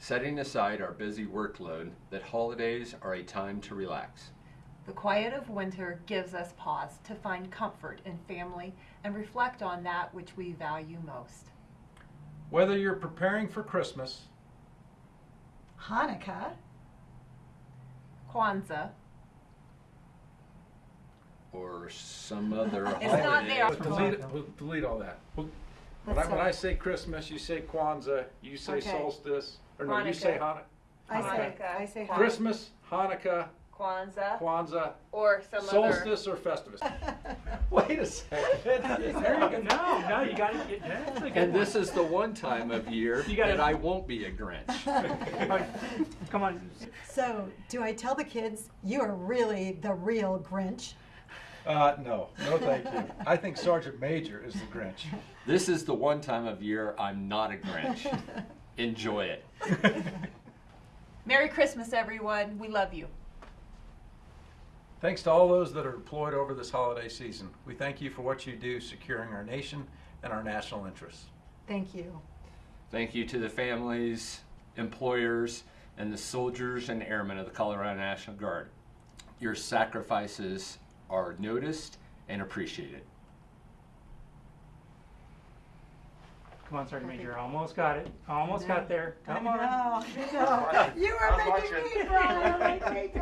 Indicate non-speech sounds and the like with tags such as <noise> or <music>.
setting aside our busy workload, that holidays are a time to relax. The quiet of winter gives us pause to find comfort in family and reflect on that which we value most. Whether you're preparing for Christmas, Hanukkah, Kwanzaa, Or some other <laughs> It's holiday. not there. delete, we'll delete all that. We'll- When I, when. I say Christmas, you say Kwanzaa, you say Okay. solstice, or no, you say Hanukkah. I say, Hanukkah, I say Kwanzaa. Christmas, Hanukkah, Kwanzaa, Kwanzaa, or some other. solstice, or Festivus. <laughs> Wait a second. There you go. No, no, you got to get that's a good And one. this is the one time of year You gotta- that I won't be a Grinch. <laughs> All right, Come on. So, do I tell the kids you are really the real Grinch? Uh, no, no, thank you. I think Sergeant Major is the Grinch. This is the one time of year I'm not a Grinch. <laughs> Enjoy it. <laughs> Merry Christmas, everyone. We love you. Thanks to all those that are deployed over this holiday season. We thank you for what you do securing our nation and our national interests. Thank you. Thank you to the families, employers, and the soldiers and airmen of the Colorado National Guard. Your sacrifices are noticed and appreciated. Come on, Sergeant Major. Almost got it. Almost got there. Come on. know, I. <laughs> You are making me cry.